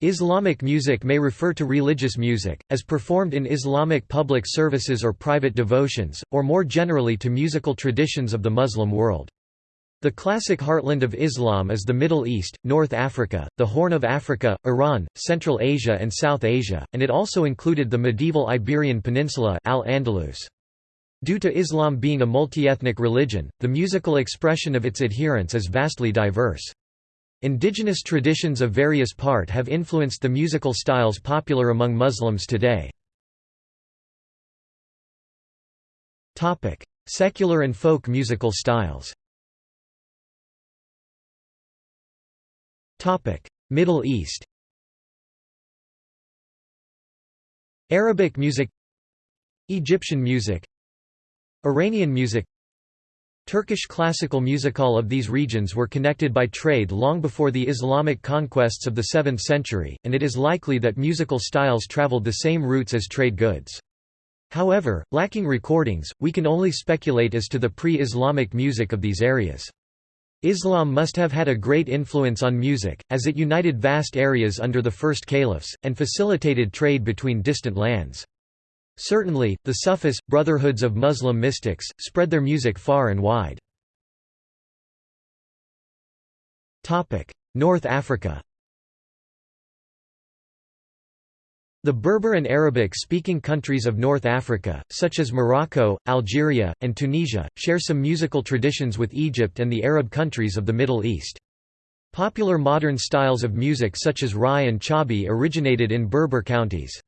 Islamic music may refer to religious music, as performed in Islamic public services or private devotions, or more generally to musical traditions of the Muslim world. The classic heartland of Islam is the Middle East, North Africa, the Horn of Africa, Iran, Central Asia and South Asia, and it also included the medieval Iberian Peninsula Al-Andalus. Due to Islam being a multi-ethnic religion, the musical expression of its adherents is vastly diverse. Indigenous traditions of various part have influenced the musical styles popular among Muslims today. Secular and folk musical styles Middle East Arabic music Egyptian music Iranian music Turkish classical music All of these regions were connected by trade long before the Islamic conquests of the 7th century, and it is likely that musical styles traveled the same routes as trade goods. However, lacking recordings, we can only speculate as to the pre-Islamic music of these areas. Islam must have had a great influence on music, as it united vast areas under the first caliphs, and facilitated trade between distant lands. Certainly, the Sufis, brotherhoods of Muslim mystics, spread their music far and wide. North Africa The Berber and Arabic-speaking countries of North Africa, such as Morocco, Algeria, and Tunisia, share some musical traditions with Egypt and the Arab countries of the Middle East. Popular modern styles of music such as Rai and Chabi originated in Berber counties.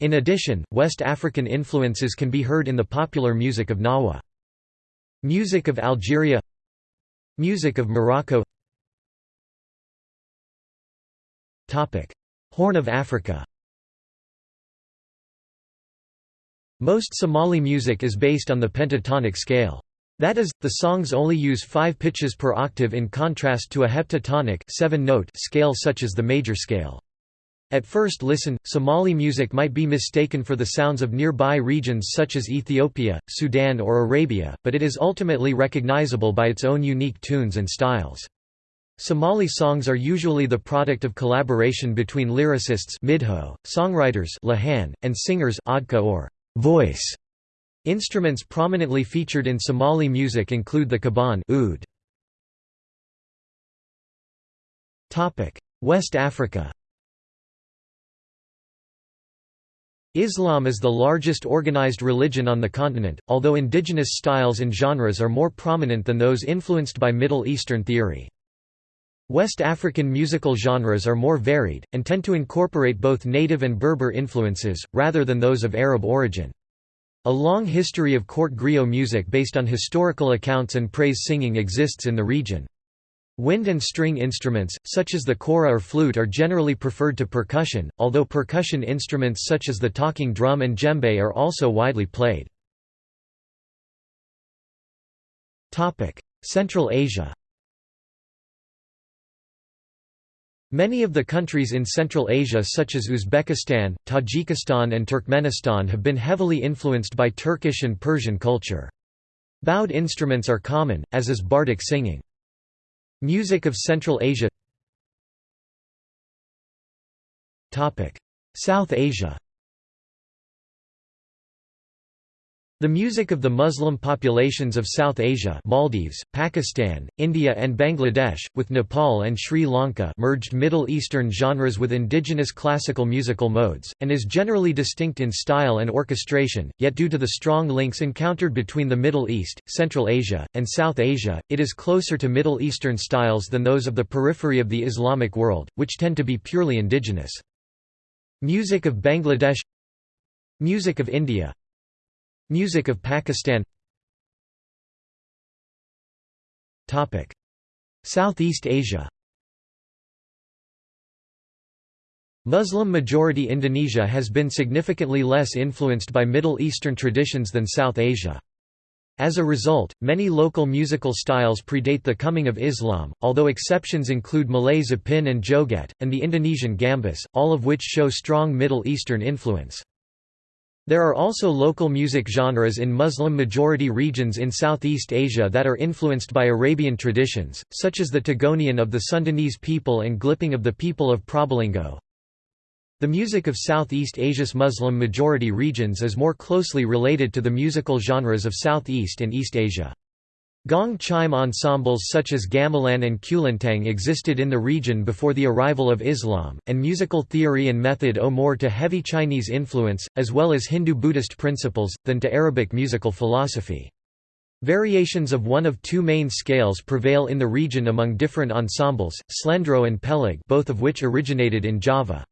In addition, West African influences can be heard in the popular music of Gnawa. Music of Algeria Music of Morocco Horn of Africa Most Somali music is based on the pentatonic scale. That is, the songs only use five pitches per octave in contrast to a heptatonic seven-note scale such as the major scale. At first listen, Somali music might be mistaken for the sounds of nearby regions such as Ethiopia, Sudan or Arabia, but it is ultimately recognizable by its own unique tunes and styles. Somali songs are usually the product of collaboration between lyricists midho, songwriters lahan, and singers adka or voice. Instruments prominently featured in Somali music include the kaban oud. West Africa Islam is the largest organized religion on the continent, although indigenous styles and genres are more prominent than those influenced by Middle Eastern theory. West African musical genres are more varied, and tend to incorporate both native and Berber influences, rather than those of Arab origin. A long history of court griot music based on historical accounts and praise singing exists in the region. Wind and string instruments, such as the kora or flute are generally preferred to percussion, although percussion instruments such as the talking drum and djembe are also widely played. Central Asia Many of the countries in Central Asia such as Uzbekistan, Tajikistan and Turkmenistan have been heavily influenced by Turkish and Persian culture. Bowed instruments are common, as is bardic singing. Music of Central Asia. South Asia The music of the Muslim populations of South Asia Maldives, Pakistan, India and Bangladesh, with Nepal and Sri Lanka merged Middle Eastern genres with indigenous classical musical modes, and is generally distinct in style and orchestration, yet due to the strong links encountered between the Middle East, Central Asia, and South Asia, it is closer to Middle Eastern styles than those of the periphery of the Islamic world, which tend to be purely indigenous. Music of Bangladesh Music of India Music of Pakistan Southeast Asia Muslim-majority Indonesia has been significantly less influenced by Middle Eastern traditions than South Asia. As a result, many local musical styles predate the coming of Islam, although exceptions include Malay zapin and joget, and the Indonesian gambus, all of which show strong Middle Eastern influence. There are also local music genres in Muslim-majority regions in Southeast Asia that are influenced by Arabian traditions, such as the Togonian of the Sundanese people and Glipping of the people of Probolinggo. The music of Southeast Asia's Muslim-majority regions is more closely related to the musical genres of Southeast and East Asia. Gong chime ensembles such as gamelan and kulintang existed in the region before the arrival of Islam, and musical theory and method owe more to heavy Chinese influence, as well as Hindu-Buddhist principles, than to Arabic musical philosophy. Variations of one of two main scales prevail in the region among different ensembles, slendro and pelog both of which originated in Java.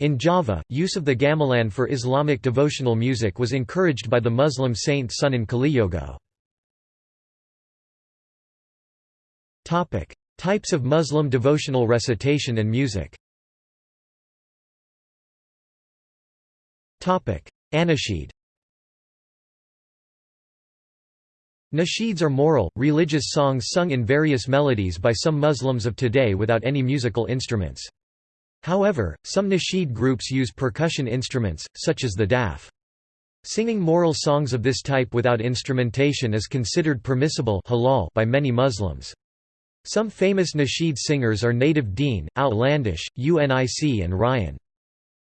In Java, use of the gamelan for Islamic devotional music was encouraged by the Muslim saint Sunan Kalijaga. Types of Muslim devotional recitation and music. Anashid. Nasheeds are moral, religious songs sung in various melodies by some Muslims of today without any musical instruments. However, some nasheed groups use percussion instruments, such as the daf. Singing moral songs of this type without instrumentation is considered permissible halal by many Muslims. Some famous nasheed singers are Native Deen, Outlandish, UNIC and Ryan.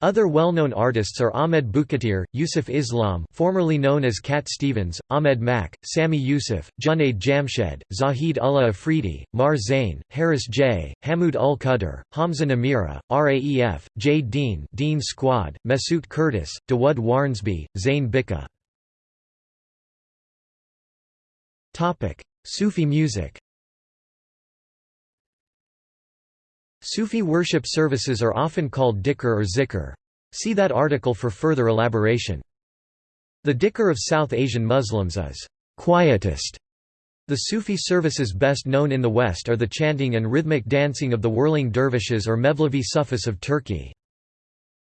Other well-known artists are Ahmed Bukatir, Yusuf Islam formerly known as Cat Stevens, Ahmed Mak, Sami Yusuf, Junaid Jamshed, Zahid Ullah Afridi, Maher Zain, Haris J, Hamoud ul Qadr, Hamza Namira, Raef, J. Dean Deen Squad, Mesut Kurtis, Dawood Wharnsby, Zain Bhikha. Sufi music Sufi worship services are often called dhikr or zikr. See that article for further elaboration. The dhikr of South Asian Muslims is quietist. The Sufi services best known in the West are the chanting and rhythmic dancing of the whirling dervishes or Mevlevi Sufis of Turkey.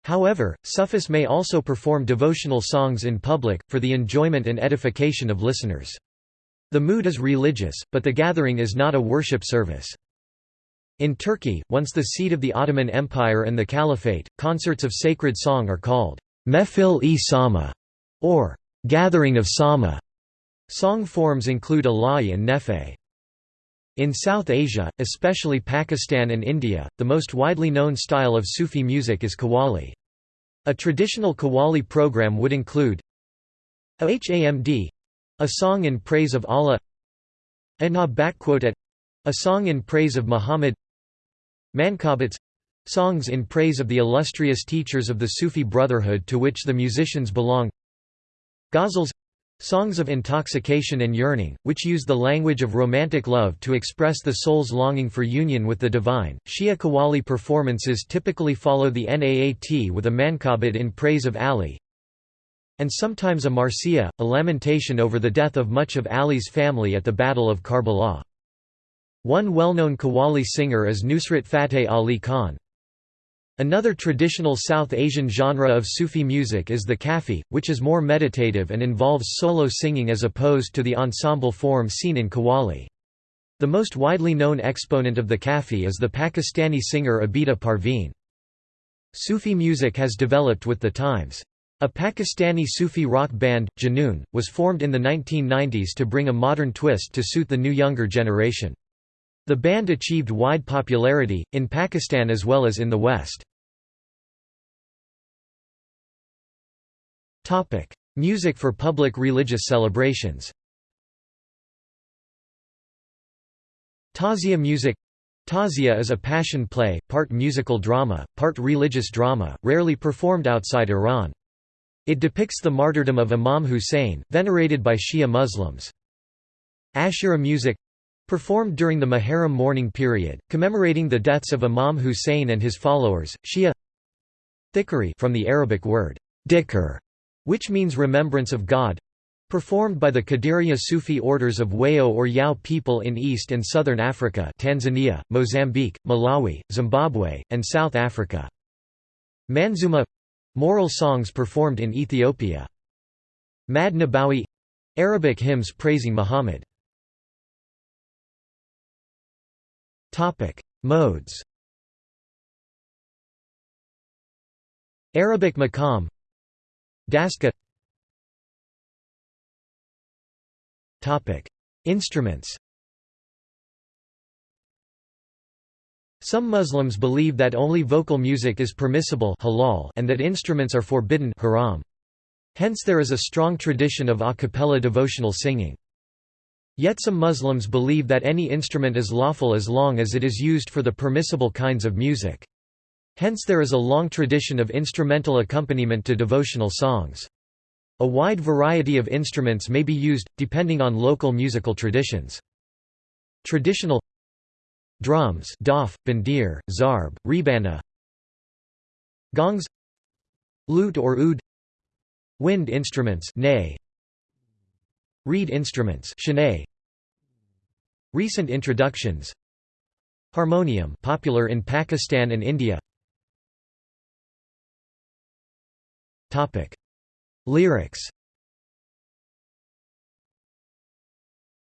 However, Sufis may also perform devotional songs in public, for the enjoyment and edification of listeners. The mood is religious, but the gathering is not a worship service. In Turkey, once the seat of the Ottoman Empire and the Caliphate, concerts of sacred song are called mehfil-i sama, or gathering of sama. Song forms include ala'i and nefe. In South Asia, especially Pakistan and India, the most widely known style of Sufi music is Qawwali. A traditional Qawwali program would include Hamd a song in praise of Allah Ana a song in praise of Muhammad Mankabats songs in praise of the illustrious teachers of the Sufi brotherhood to which the musicians belong Ghazals songs of intoxication and yearning, which use the language of romantic love to express the soul's longing for union with the divine. Shia Qawwali performances typically follow the Naat with a mankabat in praise of Ali, and sometimes a marsiya, a lamentation over the death of much of Ali's family at the Battle of Karbala. One well-known Qawwali singer is Nusrat Fateh Ali Khan. Another traditional South Asian genre of Sufi music is the Kafi, which is more meditative and involves solo singing as opposed to the ensemble form seen in Qawwali. The most widely known exponent of the Kafi is the Pakistani singer Abida Parveen. Sufi music has developed with the times. A Pakistani Sufi rock band, Junoon, was formed in the 1990s to bring a modern twist to suit the new younger generation. The band achieved wide popularity, in Pakistan as well as in the West. Music for public religious celebrations Tazia music Tazia is a passion play, part musical drama, part religious drama, rarely performed outside Iran. It depicts the martyrdom of Imam Hussein, venerated by Shia Muslims. Ashura music Performed during the Muharram mourning period, commemorating the deaths of Imam Hussein and his followers, Shia Dhikri from the Arabic word dhikr, which means remembrance of God performed by the Qadiriya Sufi orders of Wayo or Yao people in East and Southern Africa Tanzania, Mozambique, Malawi, Zimbabwe, and South Africa. Manzuma moral songs performed in Ethiopia. Mad Nabawi Arabic hymns praising Muhammad Topic: Modes. Arabic maqam Daska Topic: Instruments. Some Muslims believe that only vocal music is permissible halal and that instruments are forbidden haram. Hence there is a strong tradition of a cappella devotional singing. Yet some Muslims believe that any instrument is lawful as long as it is used for the permissible kinds of music. Hence there is a long tradition of instrumental accompaniment to devotional songs. A wide variety of instruments may be used, depending on local musical traditions. Traditional Drums daf, bandir, zarb, rebana Gongs Lute or oud Wind instruments nay, Reed instruments shanay, Recent introductions. Harmonium popular in Pakistan and India. Topic. Lyrics.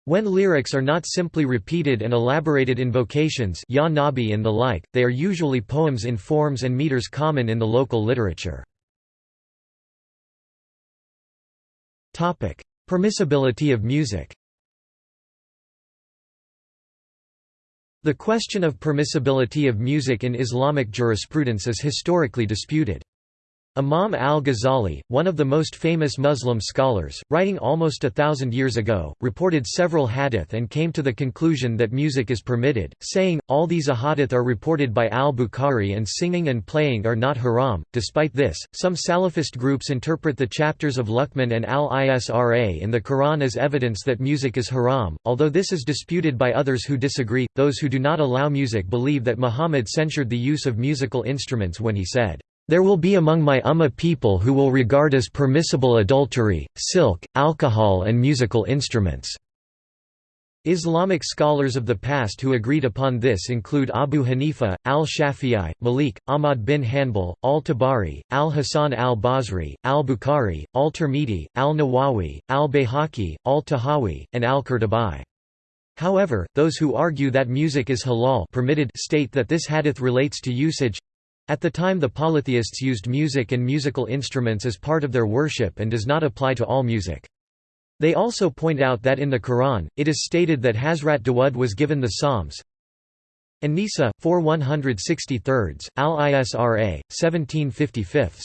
When lyrics are not simply repeated and elaborated invocations Ya Nabi and the like, they are usually poems in forms and meters common in the local literature. Permissibility of music The question of permissibility of music in Islamic jurisprudence is historically disputed. Imam al-Ghazali, one of the most famous Muslim scholars, writing almost a thousand years ago, reported several hadith and came to the conclusion that music is permitted, saying, all these ahadith are reported by al-Bukhari and singing and playing are not haram. Despite this, some Salafist groups interpret the chapters of Luqman and al-Isra in the Quran as evidence that music is haram, although this is disputed by others who disagree. Those who do not allow music believe that Muhammad censured the use of musical instruments when he said, there will be among my Ummah people who will regard as permissible adultery, silk, alcohol and musical instruments." Islamic scholars of the past who agreed upon this include Abu Hanifa, al-Shafi'i, Malik, Ahmad bin Hanbal, al-Tabari, al-Hasan al-Basri, al-Bukhari, al-Tirmidhi, al-Nawawi, al-Bayhaqi, al-Tahawi, and al-Qurtubi. However, those who argue that music is halal permitted state that this hadith relates to usage at the time the polytheists used music and musical instruments as part of their worship and does not apply to all music. They also point out that in the Quran, it is stated that Hazrat Dawud was given the Psalms. An-Nisa, 4 163, Al-Isra, 1755.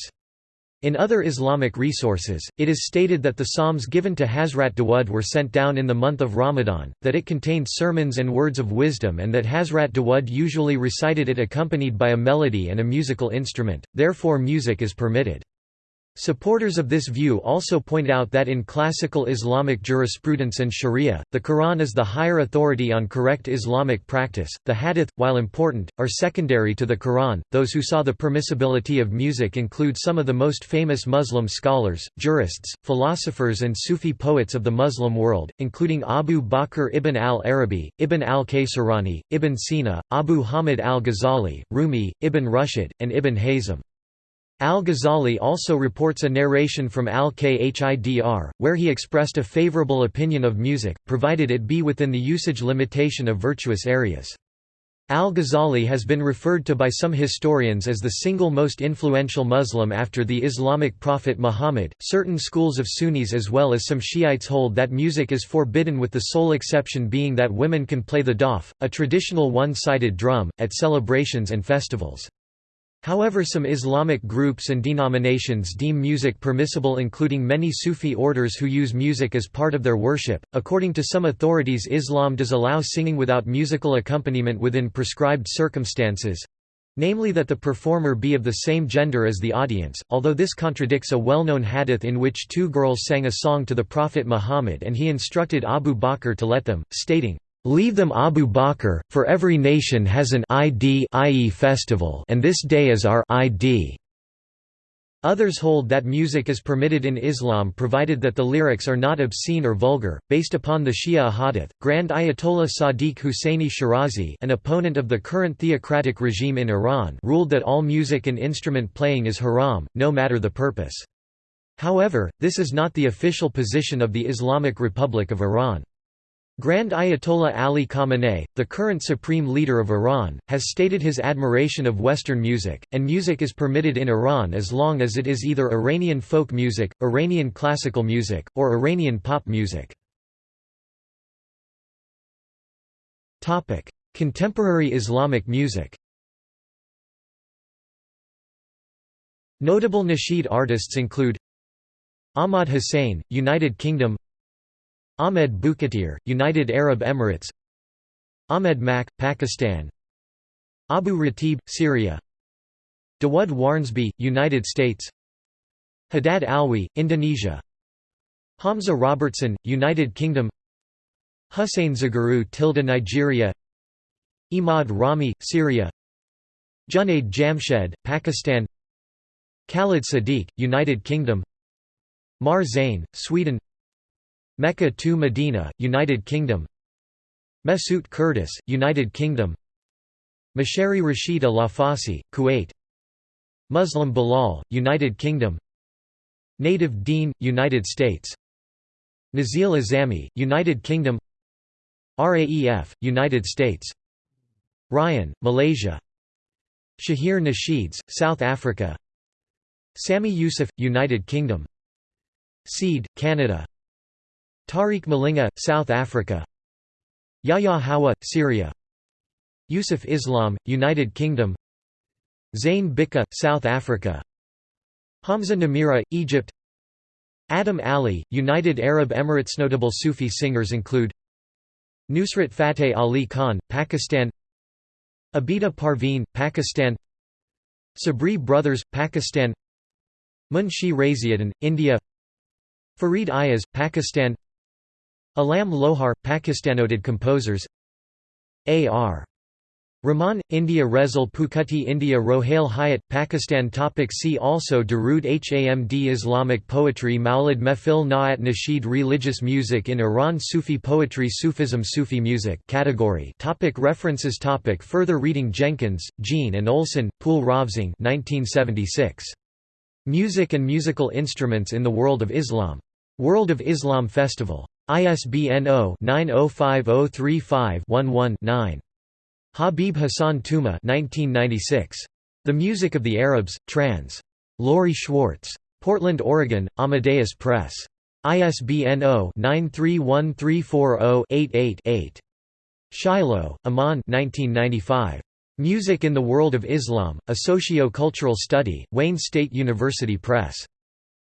In other Islamic resources, it is stated that the psalms given to Hazrat Dawud were sent down in the month of Ramadan, that it contained sermons and words of wisdom and that Hazrat Dawud usually recited it accompanied by a melody and a musical instrument, therefore music is permitted. Supporters of this view also point out that in classical Islamic jurisprudence and sharia, the Quran is the higher authority on correct Islamic practice. The hadith, while important, are secondary to the Quran. Those who saw the permissibility of music include some of the most famous Muslim scholars, jurists, philosophers, and Sufi poets of the Muslim world, including Abu Bakr ibn al Arabi, Ibn al Kaysirani, Ibn Sina, Abu Hamid al Ghazali, Rumi, Ibn Rushd, and Ibn Hazm. Al-Ghazali also reports a narration from al-Khidr, where he expressed a favorable opinion of music, provided it be within the usage limitation of virtuous areas. Al-Ghazali has been referred to by some historians as the single most influential Muslim after the Islamic prophet Muhammad. Certain schools of Sunnis as well as some Shiites hold that music is forbidden with the sole exception being that women can play the daf, a traditional one-sided drum, at celebrations and festivals. However some Islamic groups and denominations deem music permissible including many Sufi orders who use music as part of their worship. According to some authorities Islam does allow singing without musical accompaniment within prescribed circumstances, namely that the performer be of the same gender as the audience, although this contradicts a well-known hadith in which two girls sang a song to the Prophet Muhammad and he instructed Abu Bakr to let them, stating, Leave them Abu Bakr, for every nation has an ID i.e. festival and this day is our ID. Others hold that music is permitted in Islam provided that the lyrics are not obscene or vulgar. Based upon the Shia Ahadith, Grand Ayatollah Sadiq Husseini Shirazi, an opponent of the current theocratic regime in Iran, ruled that all music and instrument playing is haram, no matter the purpose. However, this is not the official position of the Islamic Republic of Iran. Grand Ayatollah Ali Khamenei, the current supreme leader of Iran, has stated his admiration of Western music, and music is permitted in Iran as long as it is either Iranian folk music, Iranian classical music, or Iranian pop music. Contemporary Islamic music Notable nasheed artists include Ahmad Hussain, United Kingdom Ahmed Bukatir, United Arab Emirates. Ahmed Mak, Pakistan. Abu Ratib, Syria. Dawood Wharnsby, United States. Haddad Alwi, Indonesia. Hamza Robertson, United Kingdom. Hussein Zagaru Tilda Nigeria. Imad Rami, Syria. Junaid Jamshed, Pakistan. Khalid Sadiq, United Kingdom. Maher Zain, Sweden Mecca to Medina, United Kingdom. Mesut Kurtis, United Kingdom. Mashari Rashida Lafasi, Kuwait. Muslim Bilal, United Kingdom. Native Deen, United States. Nazil Azami, United Kingdom. RAEF, United States. Ryan, Malaysia. Shahir Nasheeds, South Africa. Sami Yusuf, United Kingdom. Seed, Canada Tariq Malinga, South Africa. Yahya Hawa, Syria. Yusuf Islam, United Kingdom. Zain Bhikha, South Africa. Hamza Namira, Egypt. Adam Ali, United Arab Emirates. Notable Sufi singers include Nusrat Fateh Ali Khan, Pakistan. Abida Parveen, Pakistan. Sabri Brothers, Pakistan. Munshi Raziuddin, India. Farid Ayaz, Pakistan Alam Lohar, Pakistanoted composers A.R. Rahman, India Resul Pookutty India Rohail Hayat, Pakistan topic See also Darood Hamd Islamic poetry Maulid Mehfil Naat Nasheed Religious music in Iran Sufi poetry Sufism Sufi music category topic References topic Further reading Jenkins, Jean and Olsen, Poul Rovsing 1976. Music and Musical Instruments in the World of Islam. World of Islam Festival. ISBN 0-905035-11-9. Habib Hassan Touma 1996. The Music of the Arabs, trans. Lori Schwartz. Portland, Oregon, Amadeus Press. ISBN 0-931340-88-8. Shiloah, Aman 1995. Music in the World of Islam, A Socio-Cultural Study, Wayne State University Press.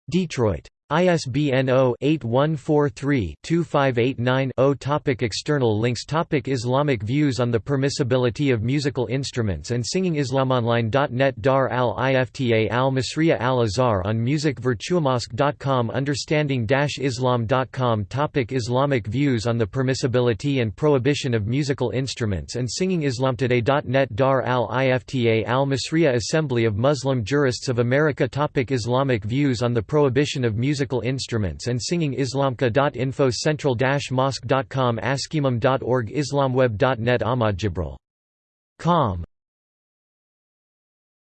Detroit. ISBN 0-8143-2589-0 Topic External links Topic Islamic views on the permissibility of musical instruments and singing islamonline.net Dar al-Ifta al-Masriya al-Azhar on music virtuamosque.com Understanding-islam.com Topic Islamic views on the permissibility and prohibition of musical instruments and singing islamtoday.net Dar al-Ifta al-Masriya Assembly of Muslim Jurists of America Topic Islamic views on the prohibition of musical musical instruments and singing Islamka.info central-mosque.com askimam.org islamweb.net Ahmad Jibril. Com